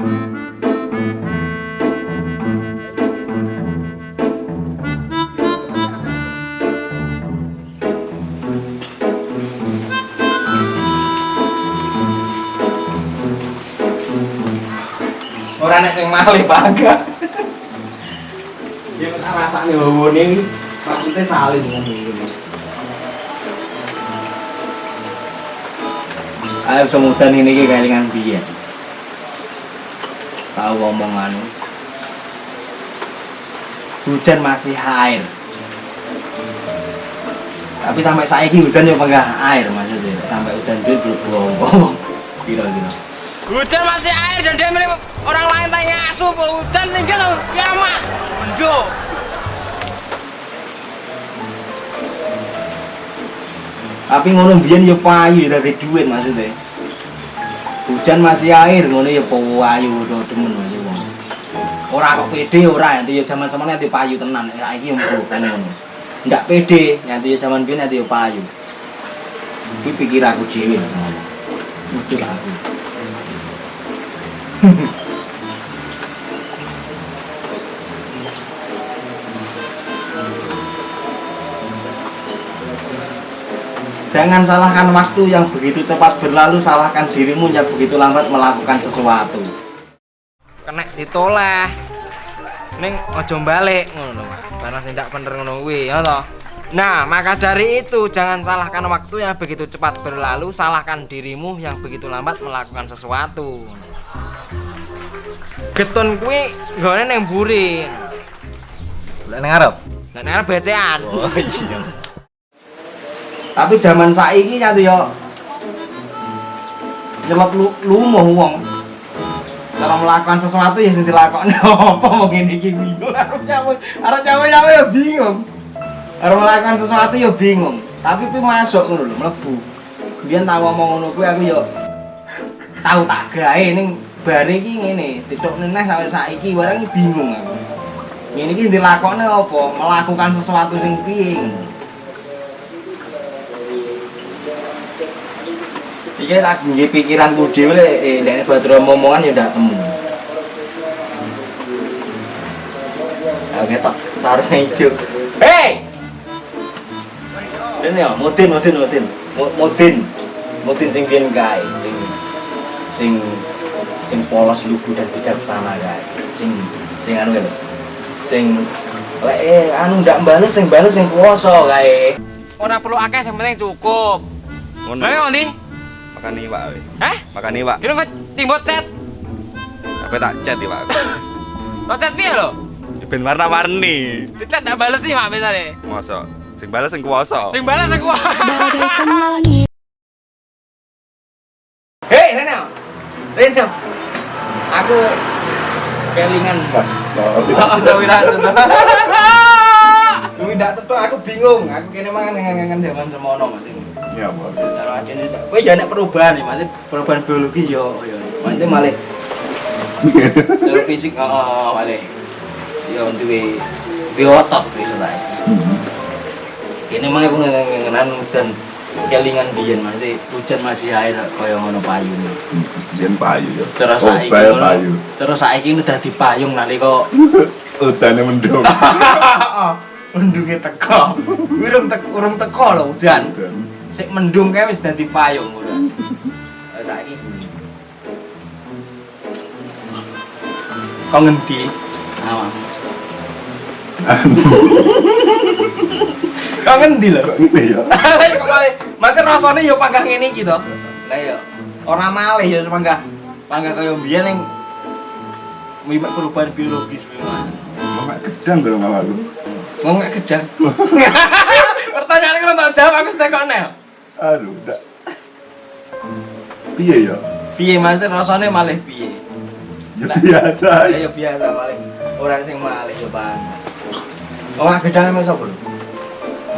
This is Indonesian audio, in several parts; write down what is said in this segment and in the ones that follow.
orang yang sing malih bangga Dia ya, tak rasane wewone maksudnya saling ngene Ayo semudah ini kayak dengan biar. Tahu ngomong anu. Hujan masih air. Tapi sampai saiki hujan yo penggah air maksudnya. Sampai hujan itu belum ngomong. Kira-kira. Hujan masih air dan dia milik orang lain tanya ngasuh hujan tinggal kiamat. Menduk. Tapi ngono biyen yo payu dari duit maksudnya. Hujan masih air ngono ya payu do demen aja wong. Ora kok pede ora nanti yo zaman semana nanti payu tenan. Saiki yo bukan ngono. Ndak pede nanti yo zaman biyen nanti yo payu. Iki pikir aku dhewe. Muncul aku. Jangan salahkan waktu yang begitu cepat berlalu, salahkan dirimu yang begitu lambat melakukan sesuatu. Kena ditoleh. Ning ojo balik ngono. Karena sing ndak bener ngono kuwi, ya toh. Nah, maka dari itu jangan salahkan waktu yang begitu cepat berlalu, salahkan dirimu yang begitu lambat melakukan sesuatu. Getun kuwi nggone ning mburi. Lah ning arep. Lah nek arep becean. Oh iya. Tapi zaman saiki nyatu yo nyelot lu lumuh wong. Cara melakukan sesuatu ya sing dilakoni apa mau ngene iki bingung arep nyawe arep nyawe nyawe ya bingung. Arep melakukan sesuatu ya bingung. Tapi kuwi masuk ngono lho, mlebu. Biyen tak ngomong ngono kuwi aku yo tahu tak gawe ning bare iki ngene, titik neneh sampai saiki barang bingung aku. Ngene iki dilakoni apa? Melakukan sesuatu sing piye? Iya tak nggih pikiranku dhewe eh nek Badro omongan ya ndak temu. Ayo ketok sarung ijo. Hei! Ini ya, mudin, mudin, mudin. Mu- Mudin. Mudin sing biyen kae, sing sing sing polos lugu dan bijaksana kae. Sing sing anu lho. Sing lek eh anu ndak bales sing bales sing kuwasa kae. Ora perlu akeh, yang penting cukup. Ngono. Lah ngondi? Makan iwak we. Hah? Makan iwak. Kira kok timbot chat. Apa tak chat iwak. Kok chat piye lho? Ben warna-warni. Chat ndak bales sih mak biasane. Mosok sing bales sing kuwasa. Sing balas aku. bagaikan langit Hei, Reno. Reno. Aku kelingan, Bos. Sorry, Kuwi ndak tetu aku bingung. Aku kene mangan ngangen zaman semono mati. Iya, Bos. Cara adene ndak. Kowe ya nek perubahan ya, mati perubahan biologis yo yo. Mati malih. Cara fisik heeh malih. Yo duwe duwe otot wis lah. Kene mah aku ngangen dan kelingan biyen mati hujan masih air kaya ngono payune. Jen payu ya. Cara Oh, saiki payu. Cara saiki ini dadi payung nalika Udane mendung. mendunge teko. Urung teko, urung teko lho udan. Sik mendung kae wis dadi payung ngono. Saiki bunyi. Kok ngendi? Awak. Kok ngendi lho? Kok ngene ya? Lah kok malih mate rasane yo panggah ngene iki to. Lah yo ora malih yo panggah panggah kaya biyen ning mimak perubahan biologis memang. Mak gedang lu. Ngomong gak gedang. Pertanyaan kalau tak jawab aku setek nel. Aduh, ndak. Piye ya? Piye Mas rasane malih piye? Ya biasa. Ya ya biasa malih. Ora sing malih yo Bang. Oh, gedang emang sapa lho?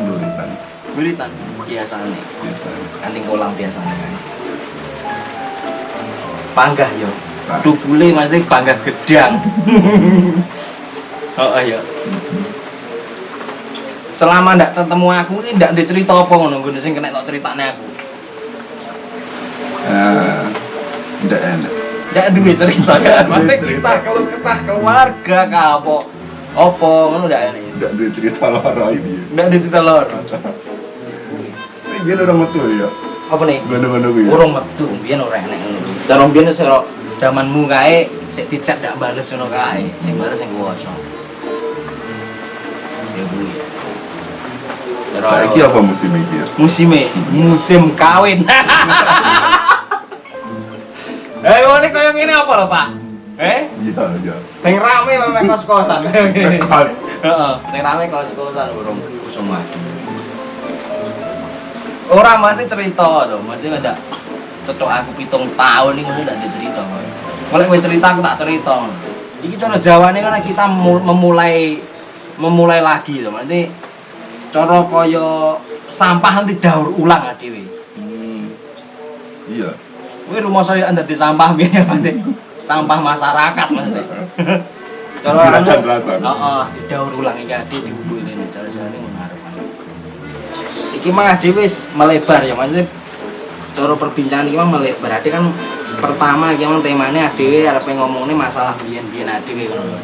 Nuritan. Militan biasane. Biasa. Kanting kolam biasane kan. Panggah yo. Pak. Dubule Mas panggah gedang. Oh iya. Selama ndak ketemu aku ini ndak ada cerita apa ngono ngene sing kena tok ceritane aku. Ah, ndak enak. Ndak duwe cerita kan. Cerita. kisah kalau kesah keluarga ka apa. Apa ngono ndak enak. Ndak ada cerita loro ini. Ndak ada cerita. Ini biar orang metu ya. Apa nih? Gono-gono kuwi. ya. Urung metu, biyen ora enak. Cara biyen sira zamanmu kae sik dicat ndak bales ngono kae sing bales sing kuwasa Saiki apa musim iki? musime musim kawin Eh, ini kaya ngene apa lho, Pak? Eh? Iya, iya. Sing rame memang kos-kosan. Pas. Heeh, sing rame kos-kosan burung kusuma. Ora mesti cerita to, mesti ndak cetok aku pitung tahun iki mesti ndak ada cerita. Mulai kowe cerita aku tak cerita. Iki cara Jawane kan kita mu- memulai memulai lagi to, mesti cara kaya sampah nanti daur ulang dhewe. Hmm. Iya. Kowe rumah saya anda di sampah biar mesti sampah masyarakat mesti. Cara anu- Belasan-belasan. Heeh, didaur ulang iki ade dikumpulin cara-carane ngono arepan. Iki mah wis melebar ya maksudnya cara perbincangan iki mah melebar. Ade kan pertama iki mah temane ade arep ngomongne masalah biyen-biyen ade ngono lho.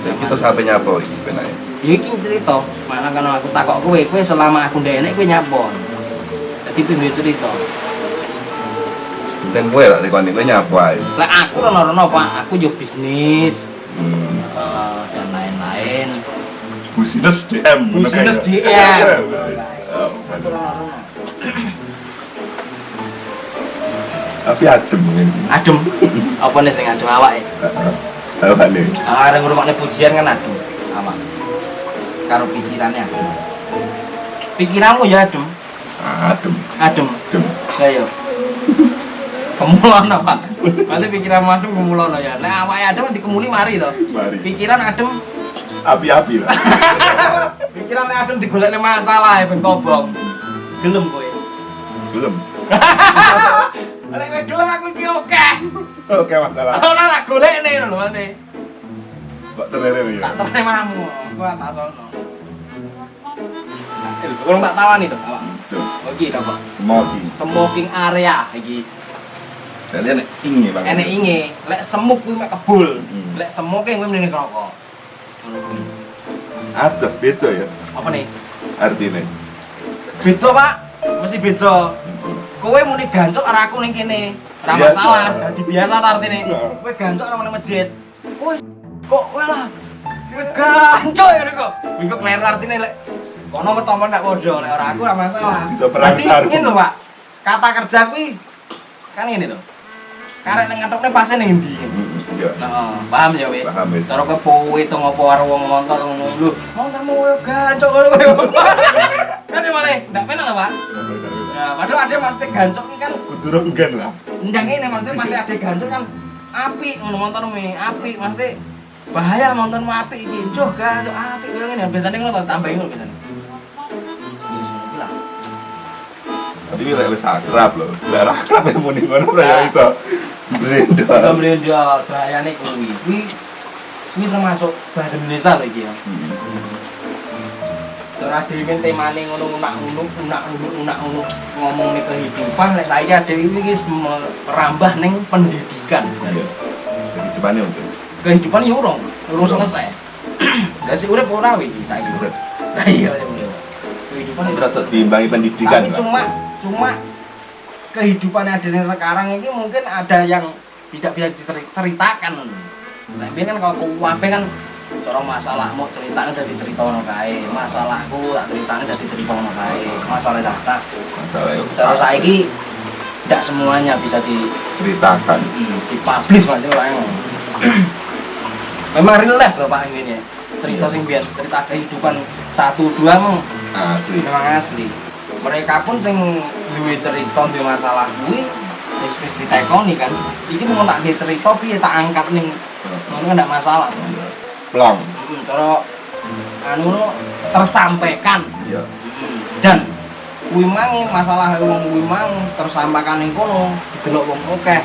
Kita sampai nyapa iki penake. Ya iki cerita, mana kan aku takok kowe, kowe selama aku ndek enek kowe nyapon. Dadi piye cerita? Dan kowe lah tekoni kowe nyapa ae. Lah aku rono-rono Pak, aku yo bisnis Hmm. eh, dan lain-lain. Busines DM. Busines DM. Aku rono-rono. Tapi adem ini. Adem. Apa nih sing adem awake? Apa nih? Areng ngrungokne pujian kan adem. Awak. Karo pikirannya. Pikiranmu ya adem, Adem. adem. Adem. Ya yo. Kemulono, Pak. Nanti pikiranmu adem kemulono ya. Nek awake adem nanti kemuli mari to. Mari. Pikiran adem, Api-api lah. pikiran adem digolekne masalah ben kobong. Gelem kowe. Nek kowe gelem aku iki oke. Oke masalah. Ora tak golekne lho nanti. Kok terere ya? Tak teremamu, aku tak sono. Nah, kurang tak to, awak. Tuh, Oh, iki to, Pak. Smoking. Smoking area iki. Jadi enek ingi bang. Enek inge, lek semuk kuwi mek kebul. Hmm. Lek smoking kuwi mrene rokok. Ada beda ya Apa nih? artinya. Beda, Pak. Mesti beda. Kowe muni gancuk karo aku ning kene. Ora Biasa. masalah, dadi biasa ta artine. Iya. Kowe gancuk karo nang masjid. Kowe kok kowe lah. Kowe gancuk ya kok. Iku kleru artine lek kono ketemu ndak padha, lek ora aku ora masalah. Bisa sarung. ngene lho, Pak. Kata kerja kuwi kan ngene lho. Karek ning ngatokne pase ning ndi. Iya. Heeh, paham ya weh. Paham, wis. Cara kowe powe to ngopo karo wong motor ngono lho. Motormu kowe gancuk ngono kowe. Kan ya malah ndak penak lho, Pak. Ya, padahal ada maksudnya gancok ini kan Kudu ronggan lah. ndang ini maksudnya pasti ada gancok kan api ngono motormu api maksudnya bahaya motormu api iki njoh gancok api kaya ngene biasanya ngono tau tambahin ngono biasanya. Ya, lah. Tapi ini wis akrab loh. Lah ora akrab ya muni ngono ora ya iso. Brenda. Bisa beliau bahayane kuwi. Kuwi kuwi termasuk bahasa Indonesia lho iki ya. Cara dhewe temane ngono unak unuk unak unuk unak unuk ngomong nih kehidupan lek saiki dhewe iki wis merambah ning pendidikan. Iya. Jadi ya, Mas? Kehidupan ya urung, urung selesai. Lah sik urip ora wi saiki urip. Lah iya ya. Kehidupan itu terus diimbangi pendidikan. tapi cuma cuma kehidupan yang ada yang sekarang ini mungkin ada yang tidak bisa diceritakan nah ini kan kalau kuwabe kan cara masalah mau ceritakan dari cerita ono kae masalahku tak ceritakan dari cerita ono kae masalah caca masalah itu cara saiki tidak semuanya bisa di ceritakan. hmm, dipublish itu orang memang real life loh pak ini cerita sing biar cerita kehidupan satu dua emang Asli. memang asli. Mereka pun sing duwe cerita duwe masalah kuwi wis wis ditekoni kan. Iki mau tak duwe cerita piye tak angkat ning ngono kan ndak masalah. Plong. hmm, cara anu no, tersampaikan. Iya. Hmm, dan kuwi mang masalah wong kuwi mang tersampaikan ning kono didelok wong akeh.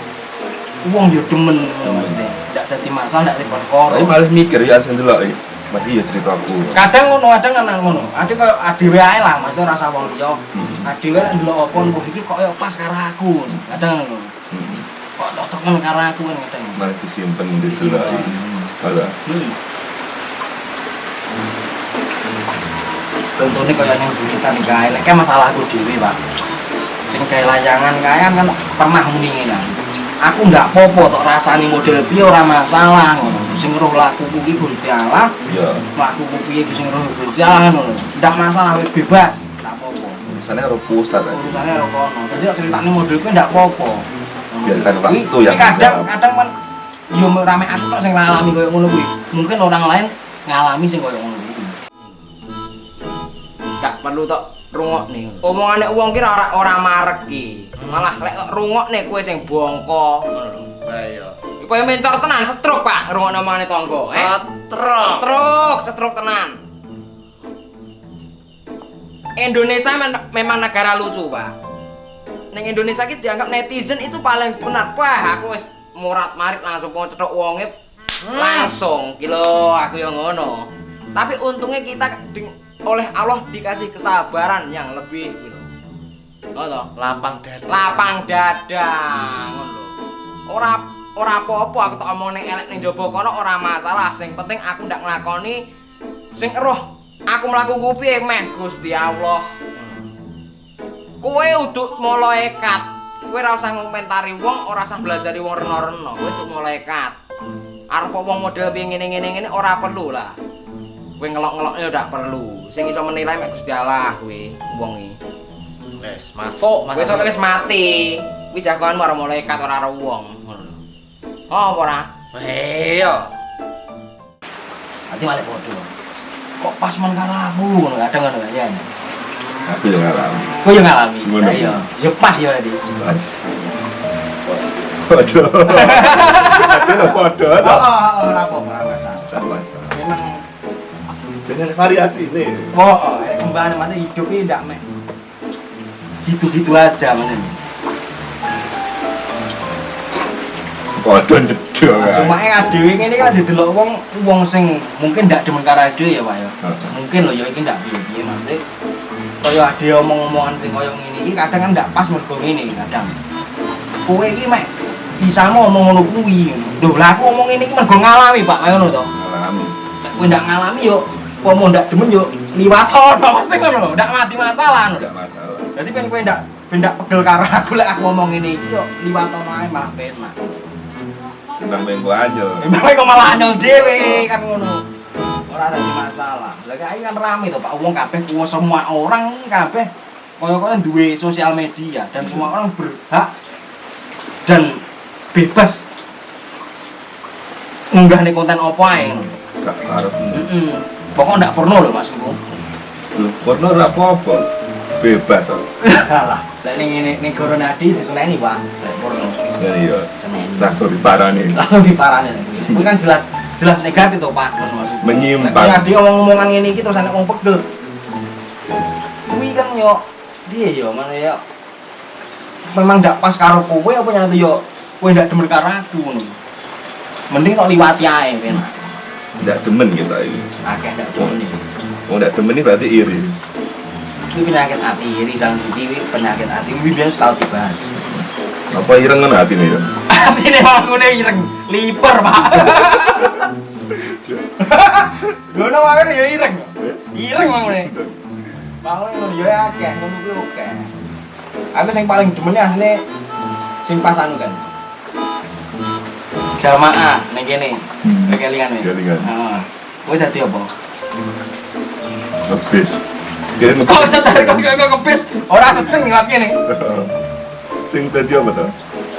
Wong yo demen maksudnya ndak dadi masalah ndak dadi perkara. Tapi malah mikir ya sing delok. Mati ya ceritaku. kadang ngono kadang kan ngono. Ade koyo adewe ae lah maksudnya rasa wong liya. Adewe lek ndelok apa wah iki kok yo pas karo aku. Kadang ngono. Hmm. kok cocok karo aku kan kadang. Malah disimpen di delok. Hmm. contohnya kayak yang buritan kae. Lek kayak masalah aku dhewe Pak. Sing kayak layangan kae kan pernah muni ngene aku ndak popo tok rasani model piye ora masalah ngono. Sing roh lakuku iki Gusti Allah. Iya. lakuku piye sing roh Gusti Allah ngono. Ndak masalah wis bebas. Ndak popo Misalnya harus pusat urusannya karo kono. Dadi ceritane model kuwi ndak popo Biarkan waktu yang kadang kadang kan yo rame aku tok sing ngalami koyo ngono kuwi. Mungkin orang lain ngalami sing koyo ngono kuwi. Gak perlu tok rungokne. Omongane wong ki ora ora marek ki. Malah lek tok rungokne kowe sing bongko. Lah iya. Kowe mencor tenan setruk, Pak, rungokne omongane tangga. Eh? Setruk. Setruk, setruk tenan. Indonesia men- memang negara lucu, Pak. Neng Indonesia ki dianggap netizen itu paling benar. Wah, aku wis murat marit langsung mau cetok wonge langsung kilo aku yang ngono. Tapi untungnya kita oleh Allah dikasih kesabaran yang lebih gitu. Lapang dada Lapang dada ngono. Ora ora apa-apa aku tak omong ning elek ning jaba kono ora masalah. Sing penting aku ndak nglakoni sing eroh aku mlaku piye meh Gusti Allah. Kowe uduk malaikat. Kowe ora usah ngomentari wong, ora usah belajari wong reno-reno. Kowe uduk malaikat. Arep wong model piye ngene-ngene ngene ora perlu lah. Kowe ngelok-ngeloknya udah perlu. Sing iso menilai mek Gusti Allah kowe wong iki. wes masuk Wis ora wis mati. Kuwi jagoanmu karo malaikat ora karo wong. Ngono. Oh, apa ora? iya nanti malah bodoh kok pas men karo aku ngono kadang ngono ya Aku yang ngalami. kok yo ngalami. Lah iya yo pas yo nanti Pas. Podo. Ada podo. oh oh oh, ora apa ora masalah Dengan variasi nih. oh oh eh, kembali hidup ini ndak mek. Gitu-gitu aja mana Podo jedok kan. cuma yang adewe ini kan didelok wong wong sing mungkin ndak demen karo adewe ya Pak ya. Mungkin loh ya iki ndak piye-piye maksudnya kaya ade omong-omongan sing kaya ngene iki kadang kan ndak pas mergo ngene kadang. Kowe iki mek bisa ngomong ngono kuwi. Lho lah aku ngomong ngene iki mergo ngalami Pak ngono to. Ngalami. Kowe ndak ngalami yo pomo ndak demen yo liwat ono mesti ngono lho ndak mati masalah ngono Enggak masalah. Jadi pengen kowe ndak ben ndak pegel karo aku lek aku ngomong ngene iki yo liwat ono ae malah penak Tentang bengko aja. Emang kok malah anyel dhewe kan ngono. Ora ada masalah. Lah kae kan rame to Pak wong kabeh kuwi semua orang iki kabeh kaya-kaya duwe sosial media dan semua orang berhak dan bebas ngunggah konten apa ae. Gak harus. Heeh. Pokok ndak porno lho maksudku. Loh, porno ora apa-apa. Bebas kok. Alah, lek ning ngene ning Goro Nadi diseneni Pak, porno. Jadi ya Seneni. langsung diparani. Langsung diparani. Kuwi kan jelas jelas negatif to Pak. Menyimpang. Nek dia ngomong-ngomongan iki terus anak wong pegel. Kuwi kan yo piye yo mana yo memang ndak pas karo kowe apa nyatu yo kowe ndak demen karo aku. Mending kok liwati ae penak. Tidak demen kita ini. Akeh ndak demen iki. Mau tidak demen ini berarti iri. Kuwi penyakit hati iri dalam diri penyakit hati kuwi biasa tau dibahas. Apa ireng kan hati nih? Atine ngene ireng, liper, Pak. Ngono wae ya ireng. Ireng ngene. Bangun ngono ya akeh, ngono kuwi oke. Aku sing paling demen asline sing pas anu kan. Jamaah ning kene. Kelingan. Kelingan. Heeh. Kowe dadi apa? Ngebis. Kira Kok ngebis. dadi kok kok kepis ora seceng liwat kene. Sing tadi apa tuh?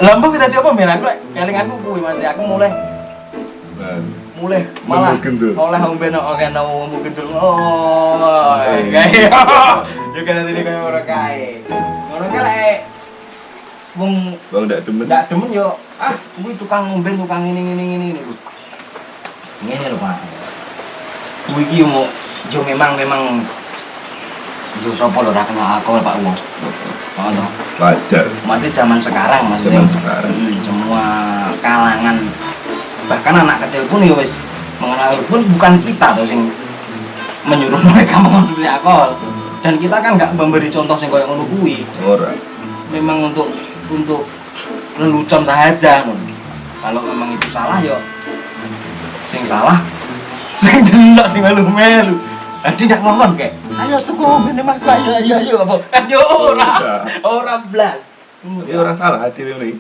Lambung kita dadi apa men aku lek kelinganku kuwi mati aku mulai Nah, mulai malah oleh ngombe no oke no ngombe gendul oh kayak yo kan tadi kayak orang kae orang kae wong Bang tidak demen. ndak demen yo ah kuwi tukang ngombe tukang ini ini ini ini ngene lho Pak. Kuwi iki mau yo memang memang yo sapa lho ora kenal aku Pak Wong. Ngono. Wajar. mati zaman sekarang maksudnya Zaman sekarang. Hmm, semua kalangan. Bahkan anak kecil pun ya wis mengenal pun bukan kita tuh sing menyuruh mereka mengonsumsi alkohol. Dan kita kan nggak memberi contoh sing kayak ngono kuwi. Ora. memang untuk untuk lelucon saja kalau memang itu salah yo sing salah sing delok sing melu-melu Adi ndak ngomong kayak, ayo tuh ngomong mas ayo ayo ayo apa? Kan yo ora, ora blas. Tapi ora salah hati ini.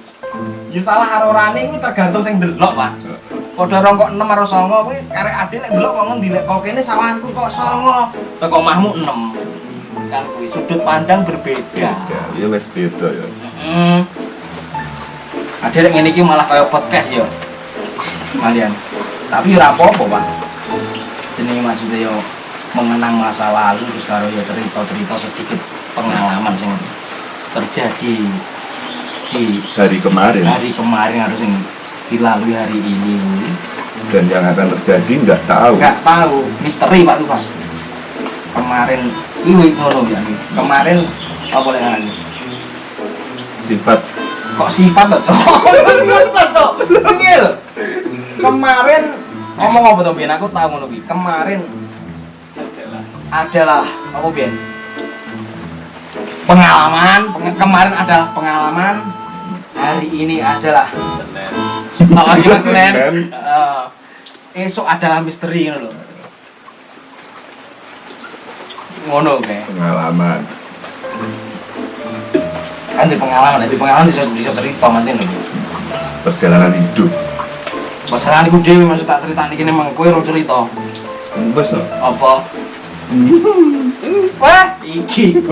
Ya salah karo kuwi tergantung sing ndelok, Pak. Padha rongkok 6 karo 9 kuwi karek ade nek ndelok kok ngendi lek kok kene sawanku kok 9. Teko mahmu 6. Kan kuwi sudut pandang berbeda. Beda, ya wis beda ya. Hmm. Lek ngene iki malah kaya podcast ya. Kalian. Tapi ora apa-apa, Pak. Jenenge maksudnya yo mengenang masa lalu terus karo ya cerita-cerita sedikit pengalaman sing terjadi di Hari kemarin hari kemarin harus yang dilalui hari ini dan yang akan terjadi nggak tahu. nggak tahu misteri pak tuh pak kemarin iwi ngono ya ini. kemarin apa boleh ngarani Sifat kok sifat tuh cok sifat cok Ngil. kemarin ngomong apa tuh Bian aku tahu ngono kemarin adalah apa Bian pengalaman peng- kemarin adalah pengalaman hari ini adalah Senin. Oh, gimana Senin? Eh, esok adalah misteri ngono lho. Ngono kayak. pengalaman. Kan di pengalaman, di pengalaman bisa bisa cerita nanti lho. Perjalanan hidup. Masalah iku dhewe maksud tak cerita iki memang kowe ora cerita. Bos? Apa? Wah, iki.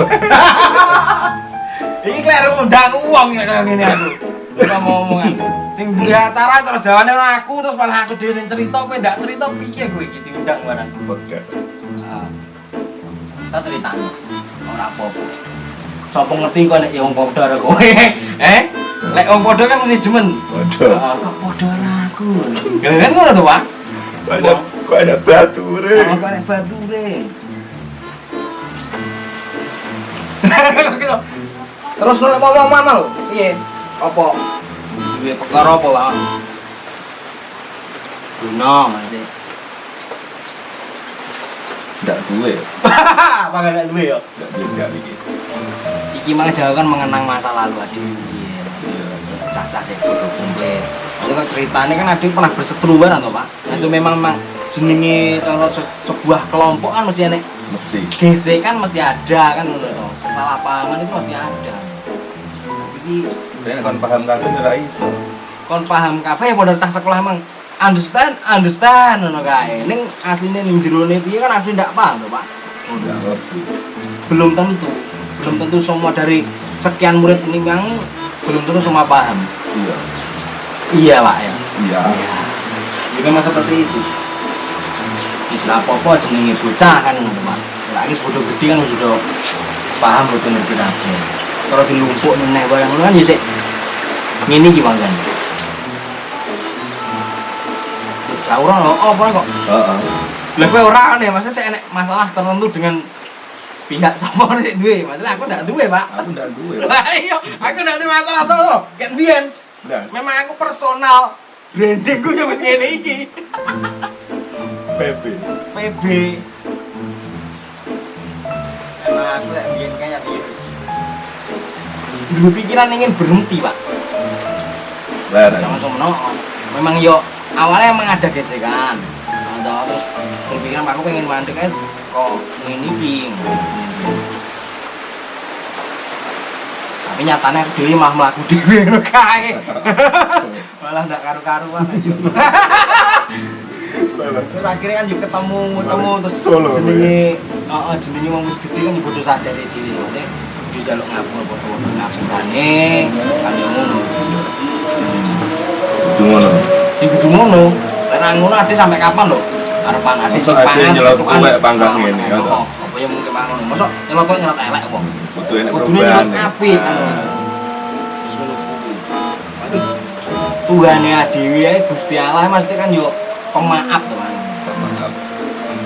iki kleru undang uang ya kayak gini aku. Lupa mau omongan. Sing duwe acara terus jawane ora aku terus malah aku dhewe sing cerita kowe ndak cerita piye kowe iki diundang barang. Podcast. Ah. Tak ceritanya ora apa-apa. Sopo ngerti kok nek ya wong padha karo kowe. Eh? Lek wong padha kan mesti demen. Waduh. Ah, kok padha aku. Kan ngono tuh, Pak? Banyak kok ada batu Oh, re. kok nek bature. Terus lu ngomong mana lo? Iya. Apa? Duwe perkara apa, Pak? Guna, nanti. Nggak duwe. Apa gak duwe ya? Nggak biasa iki. Iki mah jangan mengenang masa lalu Adi. Caca sih kudu komplit. Itu kan ceritanya kan Adi pernah berseteru bareng toh, Pak. Nah, itu memang memang jenenge kalau se- sebuah kelompok kan mesti nek Mesti. gesekan mesti ada kan ngono. Kesalahpahaman itu pasti ada. Iki Saya kon paham kabeh ora iso. kon paham kabeh ya padha cah sekolah emang understand understand ngono kae. Ning asline ning jerone piye kan asli ndak paham toh, Pak. Belum tentu belum tentu semua dari sekian murid ini yang belum tentu semua paham. Iya. iya pak ya. Iya. ya memang seperti itu. Istilah apa-apa jenenge bocah kan pak. Lagi bodoh gede kan sudah paham betul ngerti kabeh. Kalau dilumpuk meneh barang ngono kan ya sik. Ngene iki kan. Lah ora oh, apa kok Heeh. Lah kowe ora ya, maksudnya saya enek masalah tertentu dengan pihak sapa sik duwe. Masalah aku ndak duwe, Pak. Aku nggak duwe. Lah iya, aku ndak duwe masalah sapa. Kan biyen Nggak. memang aku personal branding gue ya wis ngene iki. PB. PB. Emang aku lek biyen kayak virus. Dulu pikiran ingin berhenti, Pak. Larang. Jangan sono. Memang yo awalnya emang ada gesekan. Atau terus berpikiran aku pengen mandek kan kok iki. Tapi nyatanya dhewe mah mlaku dhewe ngono kae. Malah ndak karu-karuan aja. Terus akhirnya kan juga ketemu ketemu terus jenenge heeh jenenge wong wis gede kan bodo sadar dhewe. Maksudnya dia jaluk ngapur foto-foto ngapurane kan yo ngono. Ya kudu ngono. Nang ngono ade sampai kapan lho? Sing Masa ade pangan nyelot kue panggang ngene, ya? Apa ya mungkin mangan. Mosok nyelot kue nyelot elek apa? Kudu enek perubahan. ya. apik. Terus ngono kuwi. Berarti Tuhane adewe ae Gusti Allah mesti kan yo pemaaf to kan. Maaf.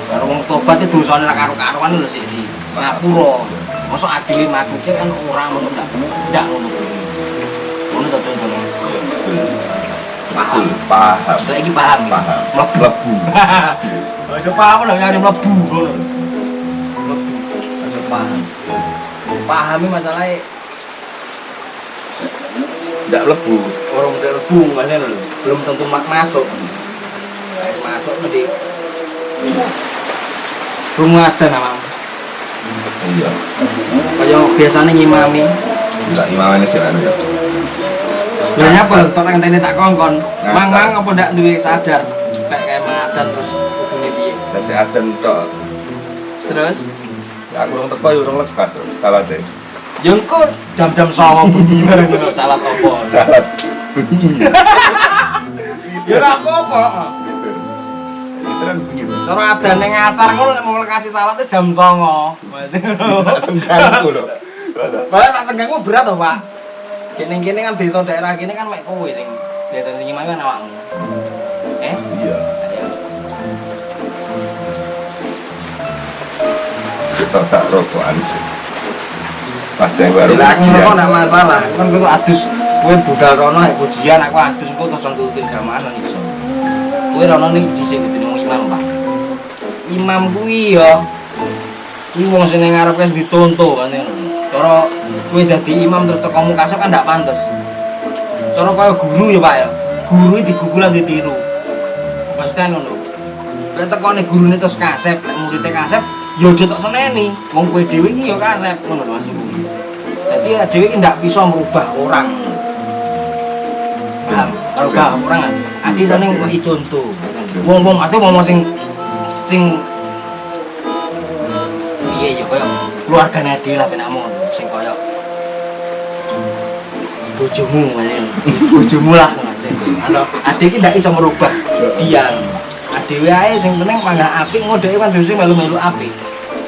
Karo wong tobat itu dosane ra karo-karuan lho sik di ngapura. Mosok adewe makuke kan ora ngono ndak. Ndak ngono. Ngono to contohnya. Paham. Saya ini paham. Paham. Mlebu. Lebu. Aja paham lho nyari mlebu ngono. Mlebu. Aja paham. Pahami masalahnya Nggak lebu. orang udah lebu makanya lho. Belum tentu mak masuk. Wis masuk nanti rumah ada nama Iya. kayak biasanya ngimami Enggak imamannya sih anu ya. Nyapa lho tok ngenteni tak kongkon. Ngasar. Mang-mang apa ndak duwe sadar nek kayak mangadan terus kudune piye. Kasih aden tok. Terus Ya aku urung teko ya urung lekas lho, salate. yo engko jam-jam 09.00 bengi bareng ngono salat opo. Salat. Ya ora apa-apa. Bunyi lho. Cara adane ngasar ngono nek mau kasih salatnya jam 09.00. Sak senggangku lho. Malah sak senggangmu berat toh, Pak. Kene-kene kan desa daerah kene kan mek kowe sing desa sing gimana kan awakmu. Eh? Iya. Kita tak rokokan sih. Pas yang baru Bila aku ngerokok ujian. nggak masalah, kan tuh adus, gue budal rono ya ujian, aku adus gue terus ngikutin jamaah nang iso. Gue rono di sini gitu imam pak. Imam gue ya, gue mau sini ngarep wes ditonto kan ya. Cara gue jadi imam terus teko mukasep kan nggak pantas. Cara kaya guru ya pak ya, guru digugulan ditiru. Maksudnya ngono. Lek tekone gurune terus kasep, lek muridnya kasep, ya aja tok seneni. Wong kowe dhewe iki ya kasep, ngono lho maksudku. Jadi ya dhewe iki ndak bisa merubah orang. Kalau gak orang kan, adi seneng kok i contoh. Wong-wong pasti ngomong sing sing piye ya koyo keluargane dhewe lah penakmu sing koyo. Bojomu bojomu lah ano adik iki ndak iso merubah dia adewe ae sing penting mangga apik ngodeke kan justru melu-melu apik.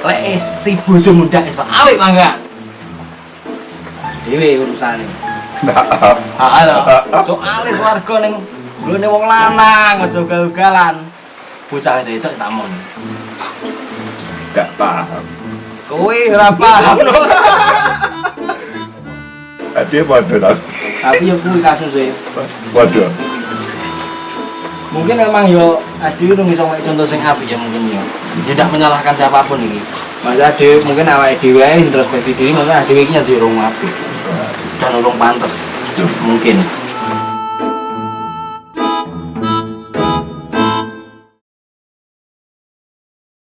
Lek eh, si bojomu ndak iso awik mangga. Dhewe urusane. Nah, Ah. Soale swarga ning nggone wong lanang aja ugal-ugalan. Bocah itu tak mon. gak paham. Kowe ora paham lho. Tadi waduh tak. Tapi yo kuwi kasus e. Waduh. Mungkin memang yo Adi itu bisa ngomong contoh sing apik ya mungkin yo. Dia tidak menyalahkan siapa pun ini. Masa Adi mungkin awake dhewe introspeksi diri, masa Adi iki nyati urung apik. Dan urung pantes. Mungkin.